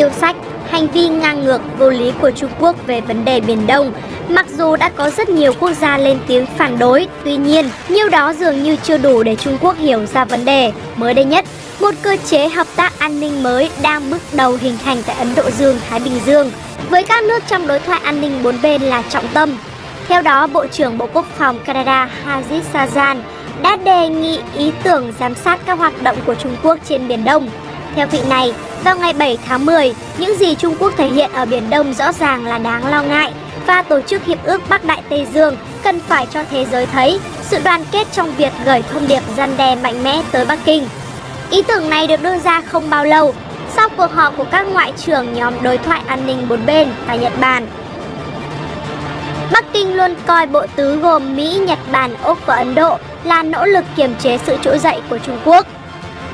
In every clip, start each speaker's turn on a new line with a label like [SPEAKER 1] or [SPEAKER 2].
[SPEAKER 1] yêu sách, hành vi ngang ngược, vô lý của Trung Quốc về vấn đề Biển Đông. Mặc dù đã có rất nhiều quốc gia lên tiếng phản đối, tuy nhiên, nhiều đó dường như chưa đủ để Trung Quốc hiểu ra vấn đề. Mới đây nhất, một cơ chế hợp tác an ninh mới đang bước đầu hình thành tại Ấn Độ Dương-Thái Bình Dương, với các nước trong đối thoại an ninh bốn bên là trọng tâm. Theo đó, Bộ trưởng Bộ Quốc phòng Canada Hazit Sajjan đã đề nghị ý tưởng giám sát các hoạt động của Trung Quốc trên Biển Đông. Theo vị này, vào ngày 7 tháng 10, những gì Trung Quốc thể hiện ở Biển Đông rõ ràng là đáng lo ngại và Tổ chức Hiệp ước Bắc Đại Tây Dương cần phải cho thế giới thấy sự đoàn kết trong việc gửi thông điệp răn đe mạnh mẽ tới Bắc Kinh. Ý tưởng này được đưa ra không bao lâu sau cuộc họp của các ngoại trưởng nhóm đối thoại an ninh bốn bên tại Nhật Bản. Bắc Kinh luôn coi bộ tứ gồm Mỹ, Nhật Bản, Úc và Ấn Độ là nỗ lực kiềm chế sự trỗi dậy của Trung Quốc.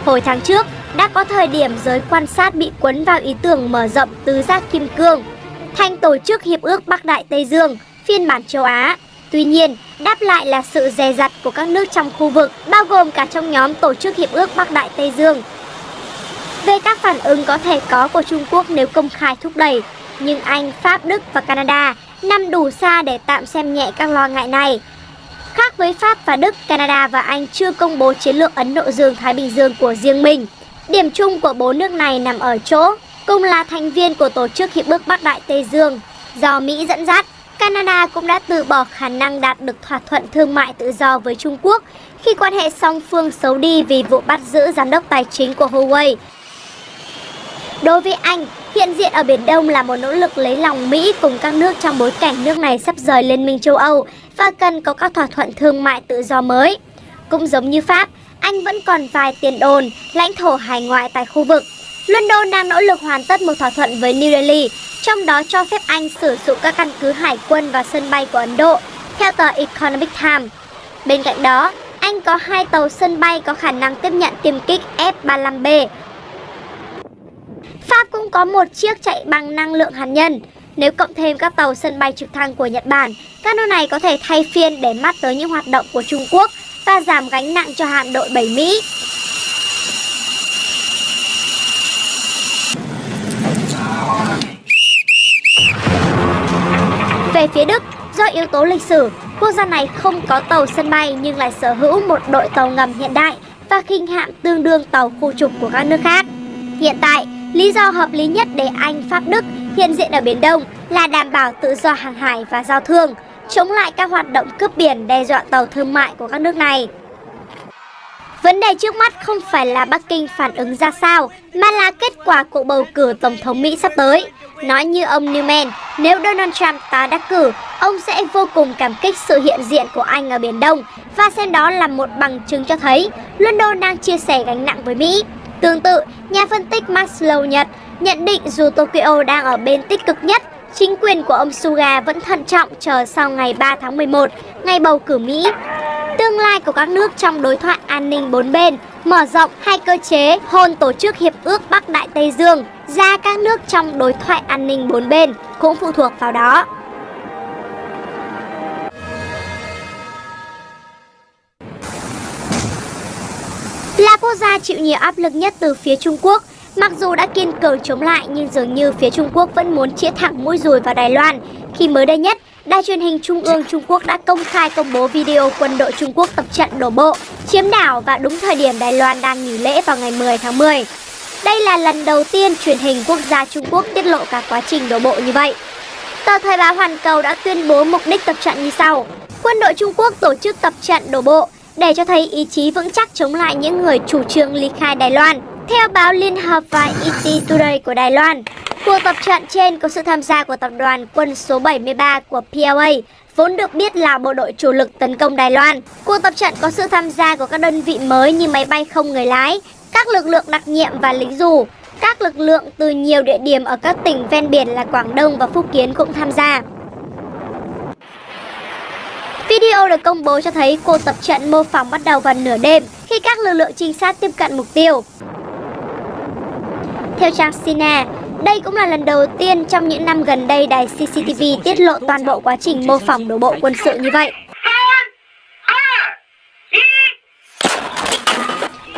[SPEAKER 1] Hồi tháng trước, đã có thời điểm giới quan sát bị cuốn vào ý tưởng mở rộng tứ giác kim cương thành tổ chức Hiệp ước Bắc Đại Tây Dương, phiên bản châu Á. Tuy nhiên, đáp lại là sự dè dặt của các nước trong khu vực, bao gồm cả trong nhóm tổ chức Hiệp ước Bắc Đại Tây Dương. Về các phản ứng có thể có của Trung Quốc nếu công khai thúc đẩy, nhưng Anh, Pháp, Đức và Canada nằm đủ xa để tạm xem nhẹ các lo ngại này. Khác với Pháp và Đức, Canada và Anh chưa công bố chiến lược Ấn Độ Dương-Thái Bình Dương của riêng mình. Điểm chung của bốn nước này nằm ở chỗ, cùng là thành viên của Tổ chức Hiệp ước Bắc Đại Tây Dương. Do Mỹ dẫn dắt, Canada cũng đã từ bỏ khả năng đạt được thỏa thuận thương mại tự do với Trung Quốc khi quan hệ song phương xấu đi vì vụ bắt giữ giám đốc tài chính của Huawei. Đối với Anh, hiện diện ở Biển Đông là một nỗ lực lấy lòng Mỹ cùng các nước trong bối cảnh nước này sắp rời Liên minh châu Âu và cần có các thỏa thuận thương mại tự do mới. Cũng giống như Pháp, anh vẫn còn vài tiền đồn, lãnh thổ hải ngoại tại khu vực. London đang nỗ lực hoàn tất một thỏa thuận với New Delhi, trong đó cho phép Anh sử dụng các căn cứ hải quân và sân bay của Ấn Độ, theo tờ Economic Times. Bên cạnh đó, Anh có hai tàu sân bay có khả năng tiếp nhận tiêm kích F-35B. Pháp cũng có một chiếc chạy bằng năng lượng hạt nhân. Nếu cộng thêm các tàu sân bay trực thăng của Nhật Bản, các nước này có thể thay phiên để mắt tới những hoạt động của Trung Quốc và giảm gánh nặng cho hạm đội 7 Mỹ. Về phía Đức, do yếu tố lịch sử, quốc gia này không có tàu sân bay nhưng lại sở hữu một đội tàu ngầm hiện đại và khinh hạm tương đương tàu khu trục của các nước khác. Hiện tại, lý do hợp lý nhất để Anh, Pháp, Đức hiện diện ở Biển Đông là đảm bảo tự do hàng hải và giao thương, chống lại các hoạt động cướp biển đe dọa tàu thương mại của các nước này. Vấn đề trước mắt không phải là Bắc Kinh phản ứng ra sao, mà là kết quả cuộc bầu cử Tổng thống Mỹ sắp tới. Nói như ông Newman, nếu Donald Trump tái đắc cử, ông sẽ vô cùng cảm kích sự hiện diện của Anh ở Biển Đông và xem đó là một bằng chứng cho thấy London đang chia sẻ gánh nặng với Mỹ. Tương tự, nhà phân tích Max Low Nhật nhận định dù Tokyo đang ở bên tích cực nhất, chính quyền của ông Suga vẫn thận trọng chờ sau ngày 3 tháng 11, ngày bầu cử Mỹ. Tương lai của các nước trong đối thoại an ninh bốn bên mở rộng hai cơ chế hôn tổ chức Hiệp ước Bắc Đại Tây Dương ra các nước trong đối thoại an ninh bốn bên cũng phụ thuộc vào đó. Là quốc gia chịu nhiều áp lực nhất từ phía Trung Quốc, mặc dù đã kiên cường chống lại nhưng dường như phía Trung Quốc vẫn muốn chĩa thẳng mũi dùi vào Đài Loan khi mới đây nhất Đài truyền hình Trung ương Trung Quốc đã công khai công bố video quân đội Trung Quốc tập trận đổ bộ, chiếm đảo và đúng thời điểm Đài Loan đang nghỉ lễ vào ngày 10 tháng 10. Đây là lần đầu tiên truyền hình quốc gia Trung Quốc tiết lộ cả quá trình đổ bộ như vậy. Tờ Thời báo Hoàn Cầu đã tuyên bố mục đích tập trận như sau. Quân đội Trung Quốc tổ chức tập trận đổ bộ để cho thấy ý chí vững chắc chống lại những người chủ trương ly khai Đài Loan. Theo báo Liên Hợp và ET Today của Đài Loan, cuộc tập trận trên có sự tham gia của tập đoàn quân số 73 của PLA, vốn được biết là bộ đội chủ lực tấn công Đài Loan. Cuộc tập trận có sự tham gia của các đơn vị mới như máy bay không người lái, các lực lượng đặc nhiệm và lính dù. Các lực lượng từ nhiều địa điểm ở các tỉnh ven biển là Quảng Đông và Phúc Kiến cũng tham gia. Video được công bố cho thấy cuộc tập trận mô phỏng bắt đầu vào nửa đêm khi các lực lượng trinh sát tiếp cận mục tiêu. Theo trang Sina, đây cũng là lần đầu tiên trong những năm gần đây đài CCTV tiết lộ toàn bộ quá trình mô phỏng đổ bộ quân sự như vậy.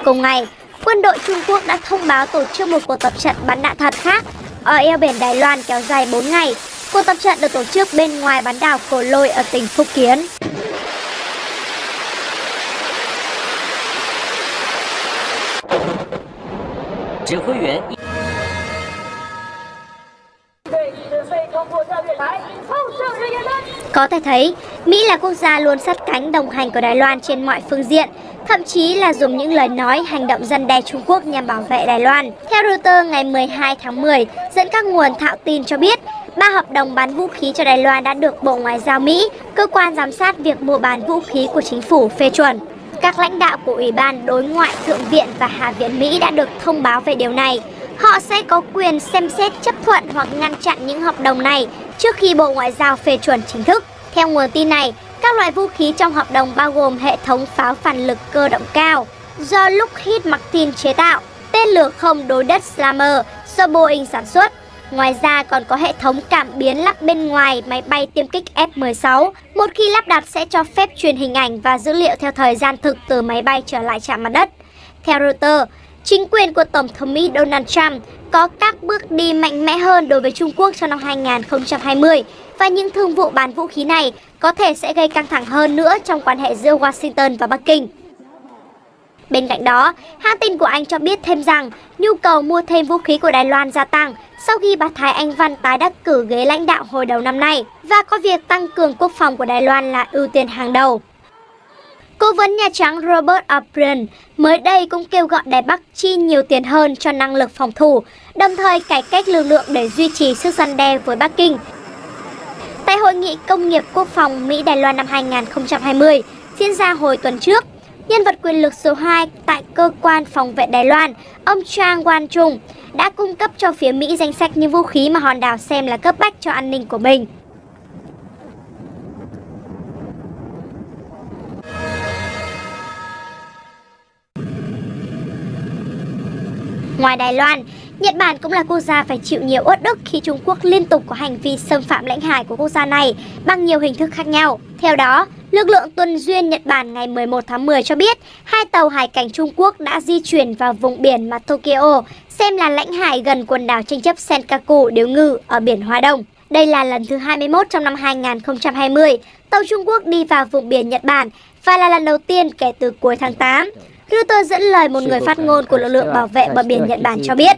[SPEAKER 1] Cùng ngày, quân đội Trung Quốc đã thông báo tổ chức một cuộc tập trận bắn đạn thật khác ở eo biển Đài Loan kéo dài 4 ngày. Cuộc tập trận được tổ chức bên ngoài bán đảo Cổ Lôi ở tỉnh Phúc Kiến. Có thể thấy, Mỹ là quốc gia luôn sát cánh đồng hành của Đài Loan trên mọi phương diện, thậm chí là dùng những lời nói, hành động dân đe Trung Quốc nhằm bảo vệ Đài Loan. Theo Reuters ngày 12 tháng 10, dẫn các nguồn thạo tin cho biết, ba hợp đồng bán vũ khí cho Đài Loan đã được Bộ Ngoại giao Mỹ, cơ quan giám sát việc mua bán vũ khí của chính phủ phê chuẩn. Các lãnh đạo của Ủy ban Đối ngoại Thượng viện và Hạ viện Mỹ đã được thông báo về điều này. Họ sẽ có quyền xem xét chấp thuận hoặc ngăn chặn những hợp đồng này trước khi Bộ Ngoại giao phê chuẩn chính thức. Theo nguồn tin này, các loại vũ khí trong hợp đồng bao gồm hệ thống pháo phản lực cơ động cao do Lockheed Martin chế tạo, tên lửa không đối đất Slammer do Boeing sản xuất. Ngoài ra còn có hệ thống cảm biến lắp bên ngoài máy bay tiêm kích F-16. Một khi lắp đặt sẽ cho phép truyền hình ảnh và dữ liệu theo thời gian thực từ máy bay trở lại trạm mặt đất. Theo Reuters, chính quyền của Tổng thống Mỹ Donald Trump có các bước đi mạnh mẽ hơn đối với Trung Quốc trong năm 2020 và những thương vụ bán vũ khí này có thể sẽ gây căng thẳng hơn nữa trong quan hệ giữa Washington và Bắc Kinh. Bên cạnh đó, hãng tin của Anh cho biết thêm rằng nhu cầu mua thêm vũ khí của Đài Loan gia tăng sau khi bà Thái Anh Văn tái đắc cử ghế lãnh đạo hồi đầu năm nay và có việc tăng cường quốc phòng của Đài Loan là ưu tiên hàng đầu. Cố vấn Nhà Trắng Robert O'Brien mới đây cũng kêu gọi Đài Bắc chi nhiều tiền hơn cho năng lực phòng thủ, đồng thời cải cách lực lượng để duy trì sức gian đe với Bắc Kinh. Tại Hội nghị Công nghiệp Quốc phòng Mỹ-Đài Loan năm 2020 diễn ra hồi tuần trước, nhân vật quyền lực số 2 tại cơ quan phòng vệ Đài Loan, ông Chang Wan-chung, đã cung cấp cho phía Mỹ danh sách những vũ khí mà hòn đảo xem là cấp bách cho an ninh của mình. Ngoài Đài Loan, Nhật Bản cũng là quốc gia phải chịu nhiều uất ức khi Trung Quốc liên tục có hành vi xâm phạm lãnh hải của quốc gia này bằng nhiều hình thức khác nhau. Theo đó, lực lượng tuần duyên Nhật Bản ngày 11 tháng 10 cho biết hai tàu hải cảnh Trung Quốc đã di chuyển vào vùng biển mà Tokyo xem là lãnh hải gần quần đảo tranh chấp Senkaku điếu ngư ở biển Hoa Đông. Đây là lần thứ 21 trong năm 2020 tàu Trung Quốc đi vào vùng biển Nhật Bản và là lần đầu tiên kể từ cuối tháng 8. Reuters dẫn lời một người phát ngôn của lực lượng bảo vệ bờ biển Nhật Bản cho biết,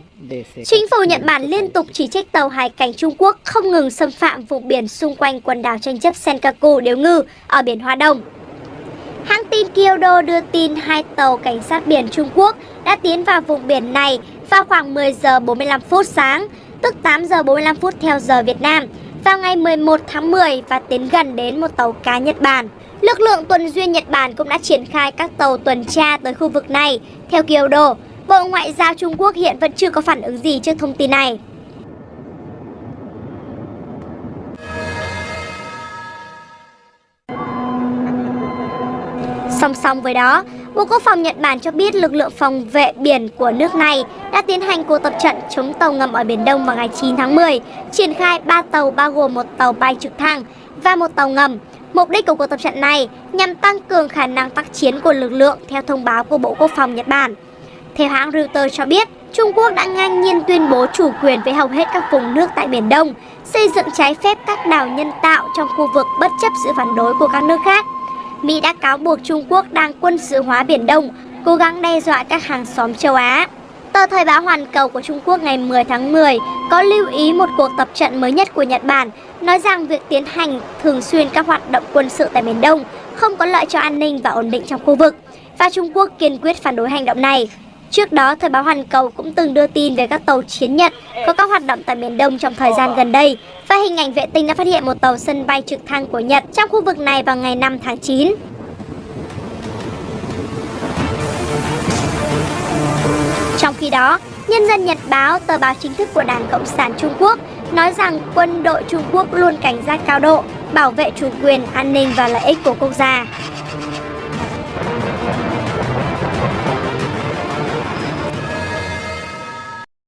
[SPEAKER 1] chính phủ Nhật Bản liên tục chỉ trích tàu hải cảnh Trung Quốc không ngừng xâm phạm vùng biển xung quanh quần đảo tranh chấp Senkaku Điếu Ngư ở biển Hoa Đông. Hãng tin Kyodo đưa tin hai tàu cảnh sát biển Trung Quốc đã tiến vào vùng biển này vào khoảng 10 giờ 45 phút sáng, tức 8 giờ 45 phút theo giờ Việt Nam, vào ngày 11 tháng 10 và tiến gần đến một tàu cá Nhật Bản. Lực lượng tuần duyên Nhật Bản cũng đã triển khai các tàu tuần tra tới khu vực này. Theo Kyodo, Bộ Ngoại giao Trung Quốc hiện vẫn chưa có phản ứng gì trước thông tin này. Song song với đó, Bộ Quốc phòng Nhật Bản cho biết lực lượng phòng vệ biển của nước này đã tiến hành cuộc tập trận chống tàu ngầm ở Biển Đông vào ngày 9 tháng 10, triển khai 3 tàu bao gồm một tàu bay trực thăng và một tàu ngầm Mục đích của cuộc tập trận này nhằm tăng cường khả năng tác chiến của lực lượng theo thông báo của Bộ Quốc phòng Nhật Bản. Theo hãng Reuters cho biết, Trung Quốc đã ngang nhiên tuyên bố chủ quyền với hầu hết các vùng nước tại Biển Đông, xây dựng trái phép các đảo nhân tạo trong khu vực bất chấp sự phản đối của các nước khác. Mỹ đã cáo buộc Trung Quốc đang quân sự hóa Biển Đông, cố gắng đe dọa các hàng xóm châu Á. Tờ Thời báo Hoàn Cầu của Trung Quốc ngày 10 tháng 10 có lưu ý một cuộc tập trận mới nhất của Nhật Bản, nói rằng việc tiến hành thường xuyên các hoạt động quân sự tại miền Đông không có lợi cho an ninh và ổn định trong khu vực, và Trung Quốc kiên quyết phản đối hành động này. Trước đó, Thời báo Hoàn Cầu cũng từng đưa tin về các tàu chiến Nhật có các hoạt động tại miền Đông trong thời gian gần đây, và hình ảnh vệ tinh đã phát hiện một tàu sân bay trực thăng của Nhật trong khu vực này vào ngày 5 tháng 9. Trong khi đó, Nhân dân Nhật Báo, tờ báo chính thức của Đảng Cộng sản Trung Quốc, nói rằng quân đội Trung Quốc luôn cảnh giác cao độ, bảo vệ chủ quyền, an ninh và lợi ích của quốc gia.